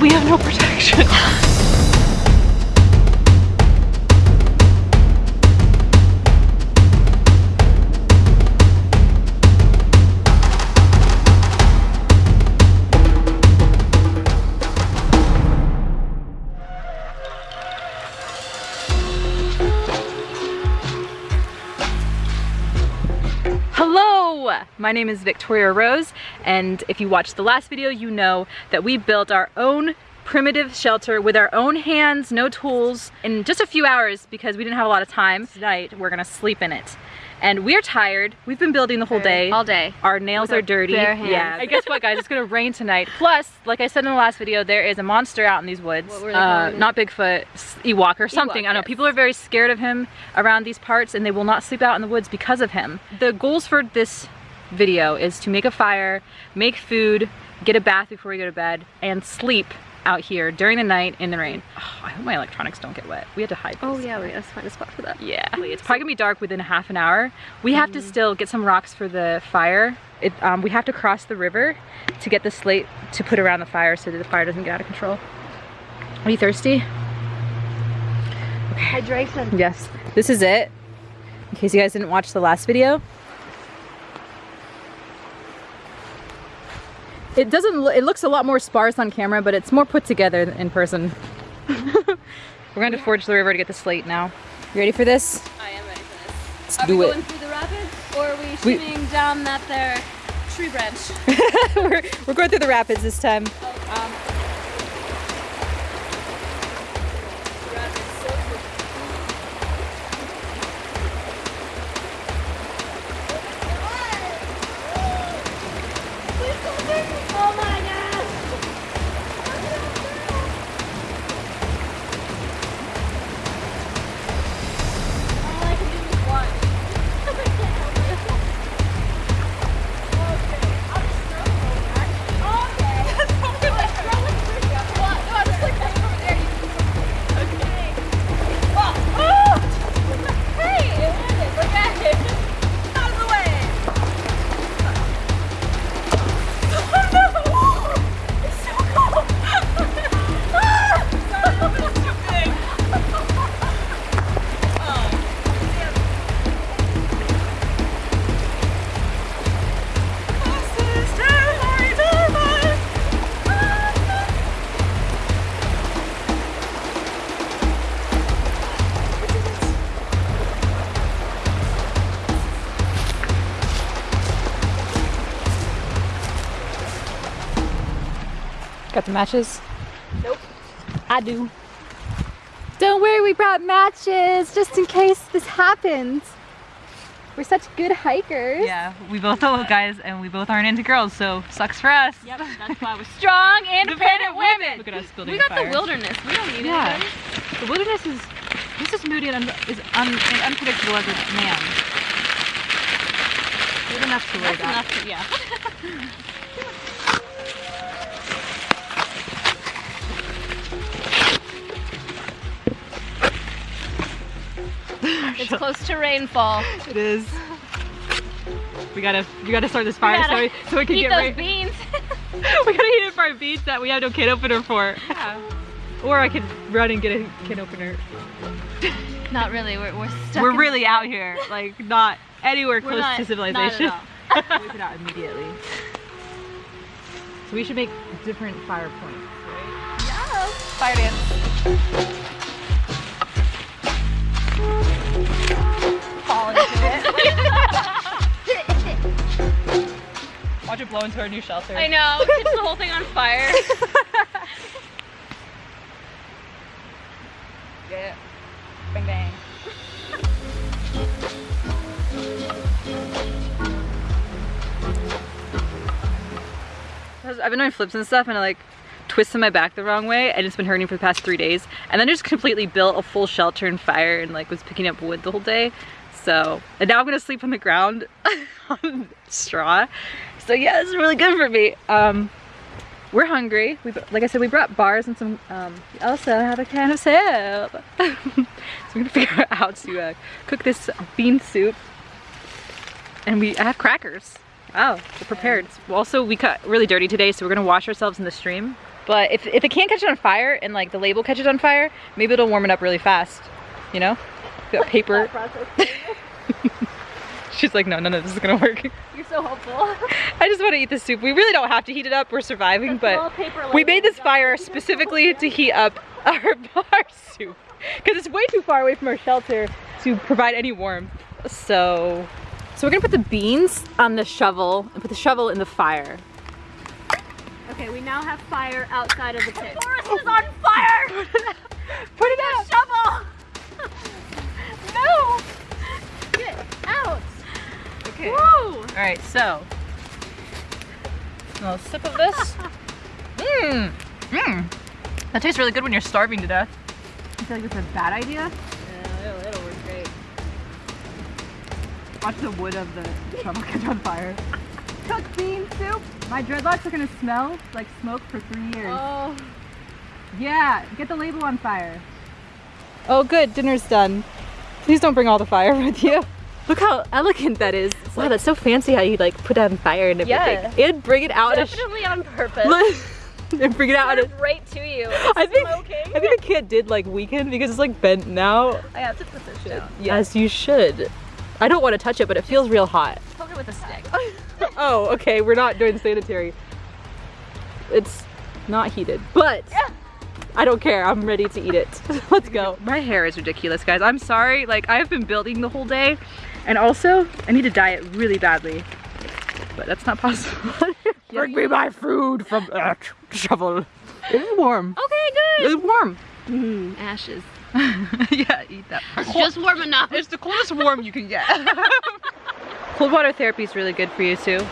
we have no protection. my name is Victoria Rose and if you watched the last video you know that we built our own primitive shelter with our own hands, no tools, in just a few hours because we didn't have a lot of time. Tonight we're gonna sleep in it. And we're tired. We've been building the whole day. All day. Our nails With are dirty. Yeah. And guess what guys, it's gonna rain tonight. Plus, like I said in the last video, there is a monster out in these woods. What were they uh, not Bigfoot, Ewok or something. I know. yes. People are very scared of him around these parts and they will not sleep out in the woods because of him. The goals for this video is to make a fire, make food, get a bath before we go to bed, and sleep out here during the night in the rain. Oh, I hope my electronics don't get wet. We had to hide Oh yeah, wait, let's find a spot for that. Yeah, it's probably gonna be dark within a half an hour. We have to still get some rocks for the fire. It, um, we have to cross the river to get the slate to put around the fire so that the fire doesn't get out of control. Are you thirsty? Hydration. Yes. This is it. In case you guys didn't watch the last video. It doesn't, lo- it looks a lot more sparse on camera, but it's more put together in person. We're going to forge the river to get the slate now. You ready for this? I am ready for this. Let's Are do we it. going through the rapids or are we We- shooting down that there tree branch? we're, we're going through the rapids this time. um, Got the matches? Nope. I do. Don't worry, we brought matches just in case this happens. We're such good hikers. Yeah, we both are guys and we both aren't into girls, so sucks for us. Yep, that's why we're strong, independent women. Look at us building We got fire. the wilderness. We don't need Yeah. anybody. The wilderness is this is moody and un- is un- and unpredictable as a man. We have enough to worry That's about. enough to, yeah. it's close to rainfall. It is. We gotta we gotta start this fire so we, so we can get those beans. we gotta heat up our beans that we have no can opener for. Yeah. Or I could run and get a can opener. Not really. We're, we're stuck. We're really out here, like not anywhere We're close not, to civilization. Not at all. It out immediately. So we should make different fire points, right? yeah. Fire dance. Fall into it. Watch it blow into our new shelter. I know. It's the whole thing on fire. Yeah. Bang bang. I've been doing flips and stuff and I like twisted my back the wrong way and it's been hurting for the past three days. And then I just completely built a full shelter and fire and like was picking up wood the whole day. So, and now I'm gonna sleep on the ground on straw. So yeah, it's really good for me. Um, we're hungry. We, like I said, we brought bars and some, um, we also have a can of soup. so we're gonna figure out how to uh, cook this bean soup. And we have crackers. Oh, we're prepared. Also, we got really dirty today, so we're gonna wash ourselves in the stream. But if, if it can't catch it on fire and like the label catches on fire, maybe it'll warm it up really fast. You know? Got paper. She's like, no, none of this is gonna work. You're so hopeful. I just want to eat the soup. We really don't have to heat it up. We're surviving, but we made this fire specifically to heat up our bar soup because it's way too far away from our shelter to provide any warmth. So, so we're gonna put the beans on the shovel and put the shovel in the fire. Okay, we now have fire outside of the pit. The forest is on fire! Put it out. Shovel! No! Get out! Okay. Woo! All right, so a little sip of this. Mmm. Mmm. That tastes really good when you're starving to death. I feel like it's a bad idea. Yeah, it'll, it'll work great. Watch the wood of the shovel catch on fire. Cooked bean soup. My dreadlocks are gonna smell like smoke for three years. Oh. Yeah, get the label on fire. Oh good, dinner's done. Please don't bring all the fire with you. Look how elegant that is. Wow, that's so fancy how you like put on fire and everything. Yeah. And bring it out Definitely on purpose. and bring it out right to you. I think smoking. I think the kid did like weaken because it's like bent now. I have to put this down. Yes, you should. I don't want to touch it, but it feels real hot. Poke it with a stick. oh, okay, we're not doing sanitary. It's not heated, but I don't care. I'm ready to eat it. Let's go. My hair is ridiculous, guys. I'm sorry. Like, I've been building the whole day, and also, I need to diet really badly, but that's not possible. Bring me my food from that shovel. It's warm. Okay, good. It's warm. Mm, ashes. yeah, eat that. It's just warm enough. It's the coolest warm you can get. Cold water therapy is really good for you too.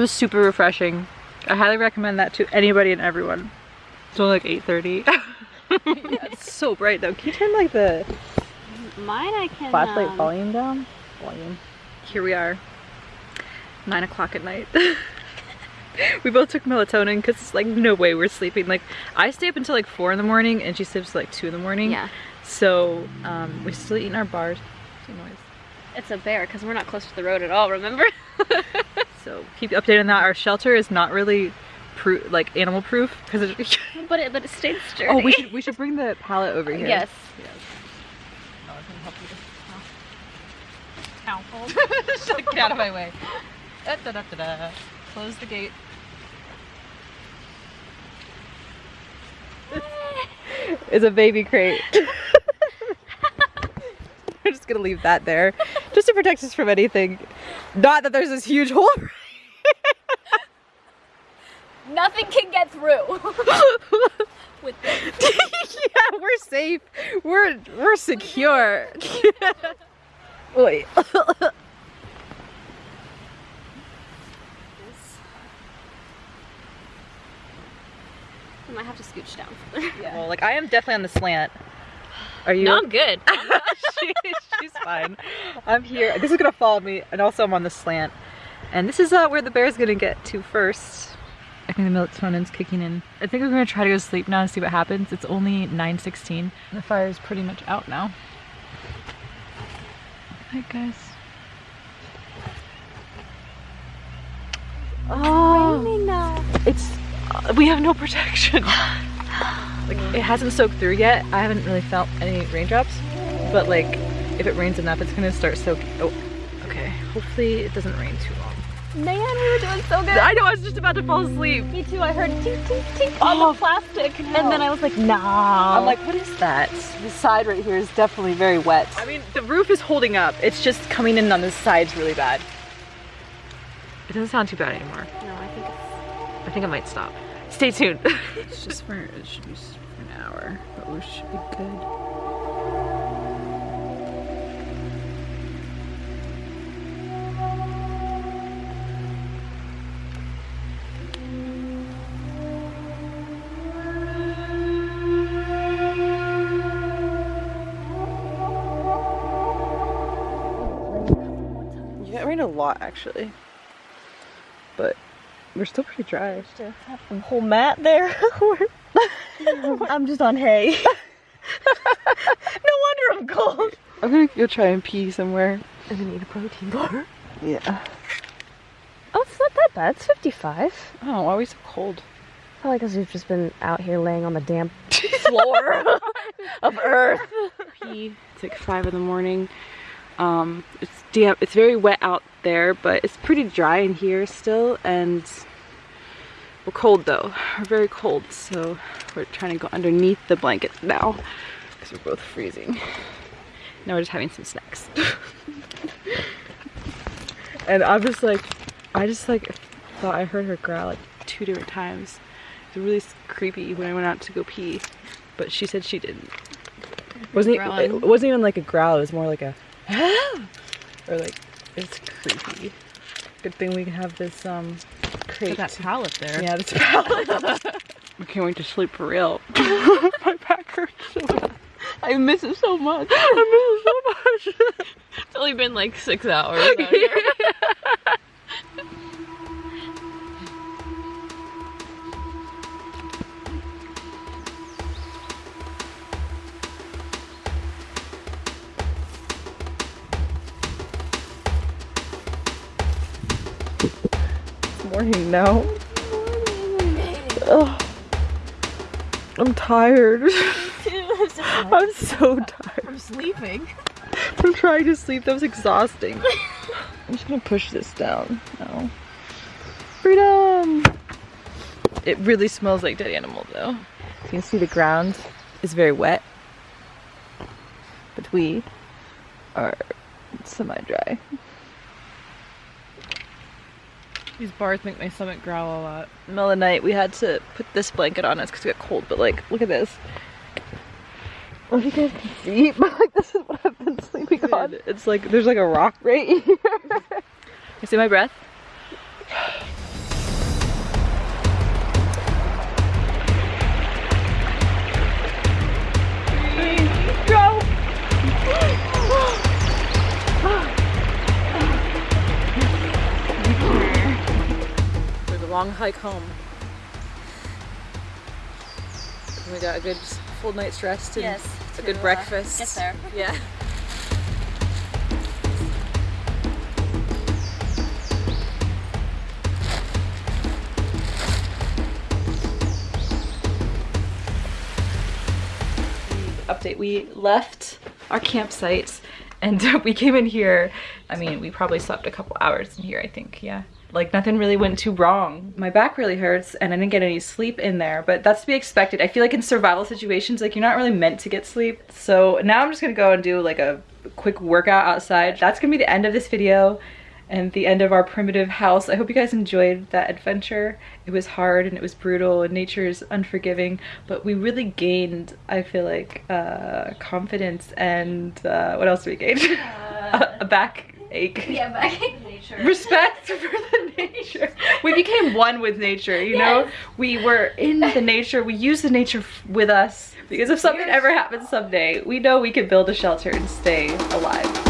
It was super refreshing. I highly recommend that to anybody and everyone. It's only like 8.30. yeah, it's so bright though. Can you turn like the Mine I can. flashlight um, volume down? Volume. Here we are, nine o'clock at night. we both took melatonin because it's like no way we're sleeping. Like I stay up until like four in the morning and she sleeps like two in the morning. Yeah. So um, we're still eating our bars. Some noise. It's a bear because we're not close to the road at all. Remember? So keep you updated on that. Our shelter is not really proof, like animal proof because it. but it but it stayed sturdy. oh, we should we should bring the pallet over here. Yes. yes. Get out of my way. Da, da, da, da, da. Close the gate. It's a baby crate. Gonna leave that there, just to protect us from anything. Not that there's this huge hole. Nothing can get through. Yeah, we're safe. We're we're secure. Wait. I might have to scooch down further. Well, like I am definitely on the slant. Are you? No, I'm good. she, she's fine. I'm here. This is gonna follow me, and also I'm on the slant. And this is uh, where the bear's gonna get to first. I think the melatonin's kicking in. I think we're gonna try to go to sleep now and see what happens. It's only 9:16. The fire's pretty much out now. Hi guys. Oh, it's uh, we have no protection. like it hasn't soaked through yet. I haven't really felt any raindrops, but like if it rains enough, it's gonna start soaking. Oh, okay. Hopefully it doesn't rain too long. Man, we were doing so good. I know I was just about to fall asleep. Me too. I heard tink tink tink on Oh, the plastic, and then I was like, nah. I'm like, what is that? The side right here is definitely very wet. I mean, the roof is holding up. It's just coming in on the sides really bad. It doesn't sound too bad anymore. no, I think it's. I think I might stop. Stay tuned. it's just for, it should be for an hour, but we should be good. Yeah, it rained a lot actually. But we're still pretty dry. To have some whole mat there. I'm just on hay. no wonder I'm cold. I'm gonna go try and pee somewhere. I'm gonna eat a protein bar. Yeah. Oh, it's not that bad. It's 55. Oh, why are we so cold? Probably because we've just been out here laying on the damp floor of Earth. pee. It's like five in the morning. Um, it's damp. It's very wet out there, but it's pretty dry in here still, and we're cold though. We're very cold, so we're trying to go underneath the blankets now because we're both freezing. Now we're just having some snacks. and I'm just like, I just like thought I heard her growl like two different times. It was really creepy when I went out to go pee, but she said she didn't. Wasn't it, it wasn't even like a growl. It was more like a or like it's creepy. Good thing we can have this um crate. that pallet there. Yeah, this pallet. I can't wait to sleep for real. My back hurts so bad. I miss it so much. I miss it so much. It's only been like six hours. Morning now. Ugh. I'm tired. I'm so tired. I'm sleeping. I'm trying to sleep. That was exhausting. I'm just gonna push this down now. Freedom! It really smells like dead animal though. You can see the ground is very wet. But we are semi-dry. These bars make my stomach growl a lot. middle of the night we had to put this blanket on us because we got cold but like look at this. I don't know if you guys can see but like this is what I've been sleeping on. it's like there's like a rock right here. You see my breath long hike home. We got a good full night's rest and Yes, a good uh, breakfast. get there. Yeah. Update, we left our campsite and we came in here. I mean, we probably slept a couple hours in here, I think, yeah. Like nothing really went too wrong. My back really hurts and I didn't get any sleep in there, but that's to be expected. I feel like in survival situations, like you're not really meant to get sleep. So now I'm just gonna go and do like a quick workout outside. That's gonna be the end of this video and the end of our primitive house. I hope you guys enjoyed that adventure. It was hard and it was brutal and nature is unforgiving, but we really gained, I feel like, uh, confidence and uh, what else did we gain? a, a back ache. Yeah, back in nature. Respect for the nature. We became one with nature, you know? We were in the nature, we use the nature f- with us because if something ever happens someday, we know we can build a shelter and stay alive.